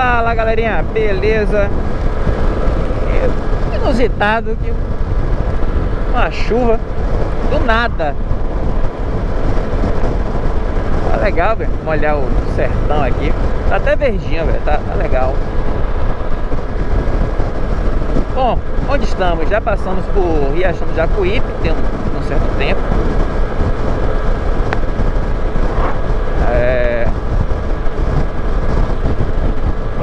Fala galerinha, beleza? Inusitado que uma chuva do nada. Tá legal, velho. Vamos olhar o sertão aqui. Tá até verdinho, velho. Tá, tá legal. Bom, onde estamos? Já passamos por Riachão do Jacuípe, tem um, um certo tempo. É...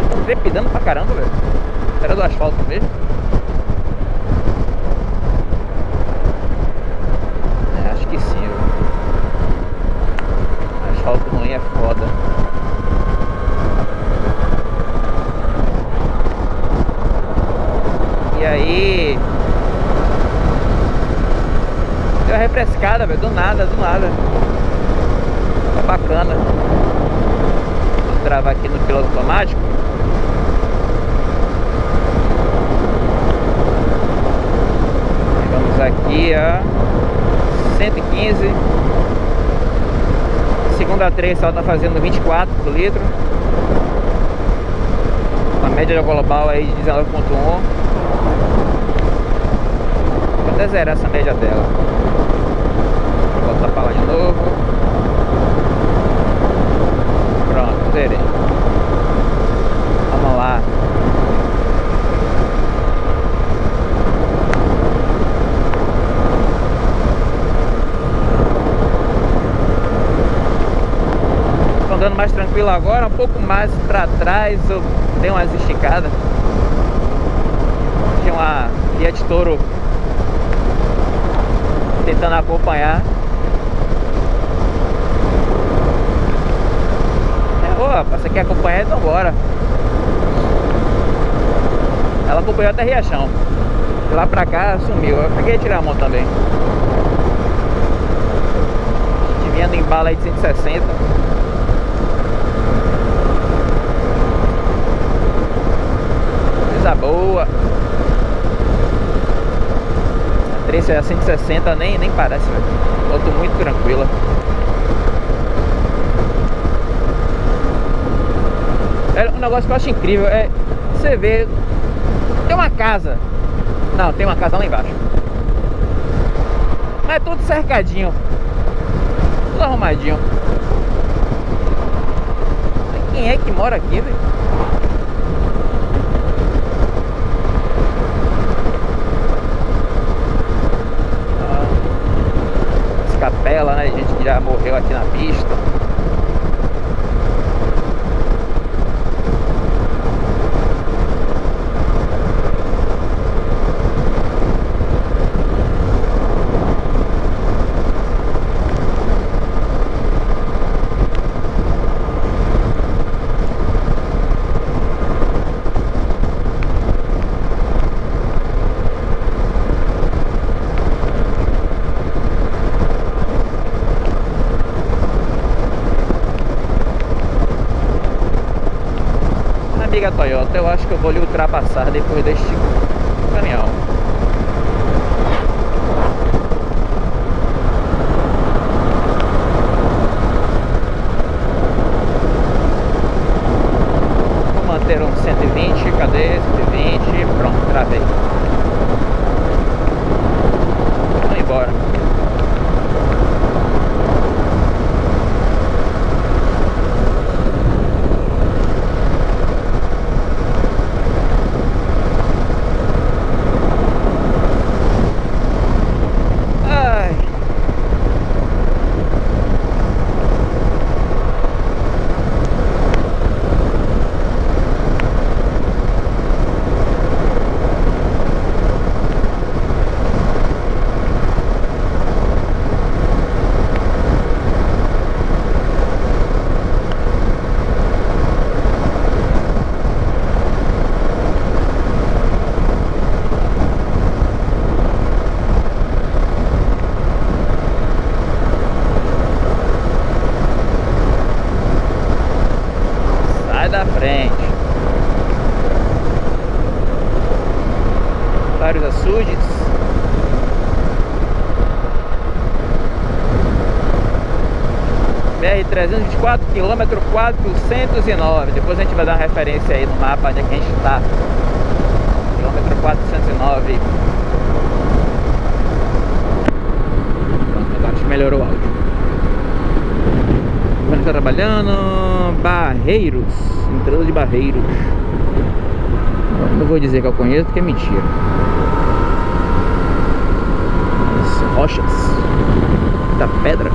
Tô trepidando pra caramba, velho. Era do asfalto mesmo. É, acho que sim, velho. Asfalto ruim é foda. E aí... Deu uma refrescada, velho. Do nada, do nada. Tá bacana. Travar aqui no piloto automático. Vamos aqui a 115. Segunda 3 só tá fazendo 24 por litro. A média global aí de 19.1. Vou até zerar essa média dela. Vou botar pra lá de novo. Vamos lá. Tô andando mais tranquilo agora, um pouco mais pra trás eu dei umas esticadas. Tinha uma Fiat Toro tentando acompanhar. É, Ô, rapaz, você quer acompanhar? Então bora. Ela acompanhou até Riachão. De lá pra cá sumiu. Eu peguei tirar a mão também. Vindo em bala aí de 160. Coisa boa. A 3 é a 160 nem, nem parece, velho. Moto muito tranquila. É um negócio que eu acho incrível é você ver tem uma casa. Não, tem uma casa lá embaixo. Mas é tudo cercadinho. Tudo arrumadinho. Quem é que mora aqui, velho? Ah, As capelas, né? Gente que já morreu aqui na pista. Amiga Toyota, eu acho que eu vou lhe ultrapassar depois deste caminhão. Vou manter um 120, cadê? 120, pronto, travei. Vamos embora. Ai. Sai da frente. Vários açudes. BR 324 km 409. Depois a gente vai dar uma referência aí no mapa onde é que a gente está. Quilômetro 409. Pronto, agora acho que melhorou o áudio. Quando está trabalhando, Barreiros, entrada de Barreiros. Não vou dizer que eu conheço porque é mentira. As rochas da pedra.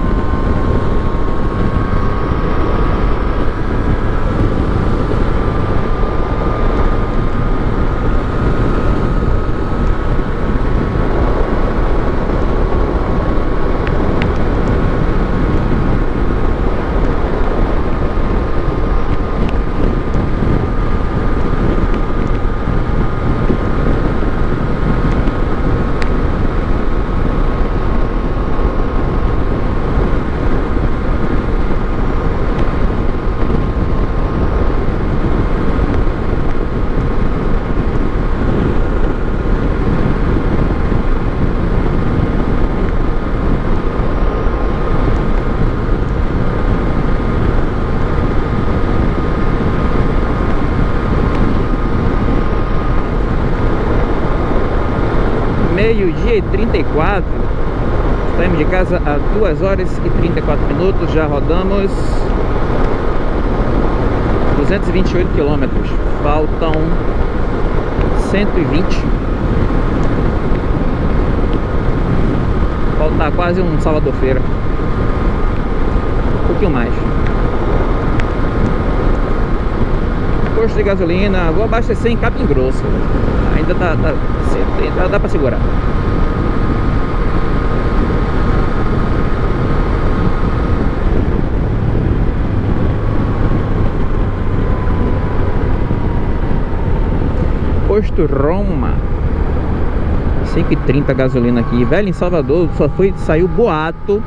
Meio-dia e 34 Saímos de casa a 2 horas e 34 minutos. Já rodamos 228 quilômetros. Faltam 120 Falta quase um Salvador Feira. Um pouquinho mais. Posto de gasolina Vou abastecer em Capim Grosso. Ainda tá, tá dá, dá pra segurar Posto Roma. 5,30 gasolina aqui. Velho, em Salvador só foi, saiu boato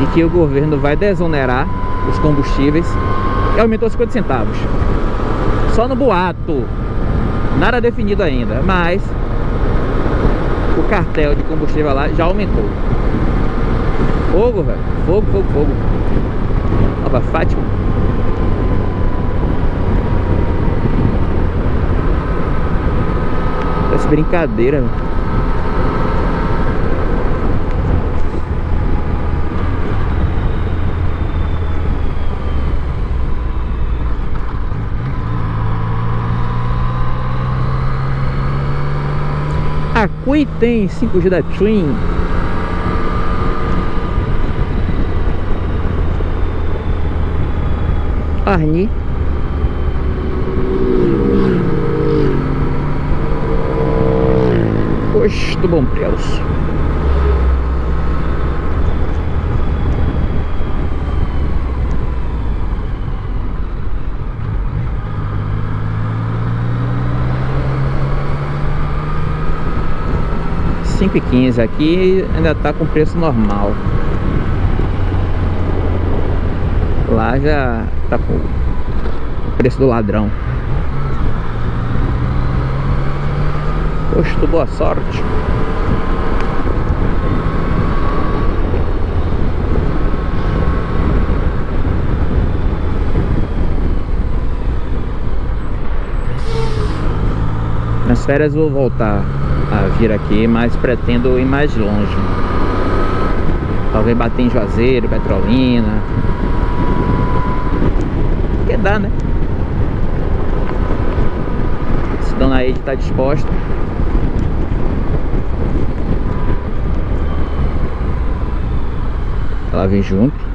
De que o governo vai desonerar Os combustíveis E aumentou 50 centavos. Só no boato. Nada definido ainda Mas O cartel de combustível lá já aumentou. Fogo, velho. Fogo, fogo, fogo. Nova Fátima Brincadeira, Aqui tem 5G da Twin. Arni Posto Bom Preço cinco e quinze aqui ainda está com preço normal. Lá já está com o preço do ladrão Posto Boa Sorte Nas férias vou voltar a vir aqui, mas pretendo ir mais longe. Talvez bater em Juazeiro, Petrolina. Que dá, né? Se Dona Ed está disposta. Ela vem junto.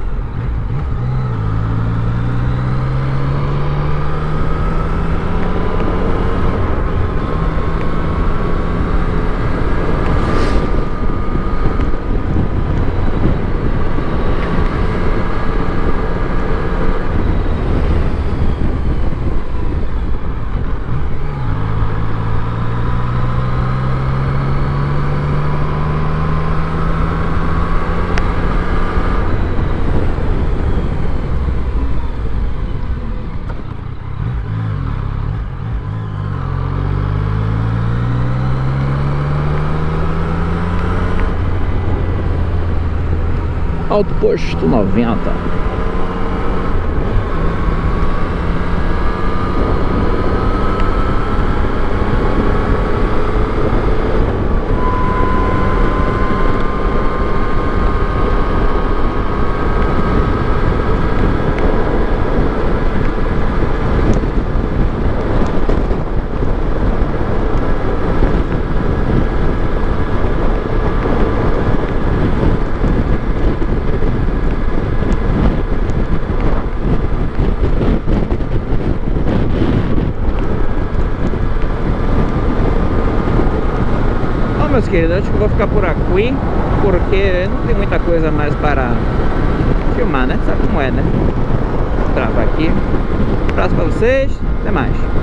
Alto Posto 90 queridos, acho que vou ficar por aqui Porque não tem muita coisa mais para filmar, né? Sabe como é, né? Vou travar aqui Um abraço pra vocês, até mais